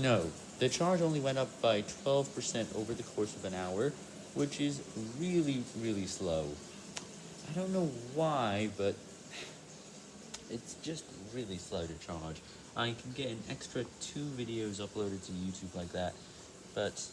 No, the charge only went up by 12% over the course of an hour, which is really, really slow. I don't know why, but it's just really slow to charge. I can get an extra two videos uploaded to YouTube like that, but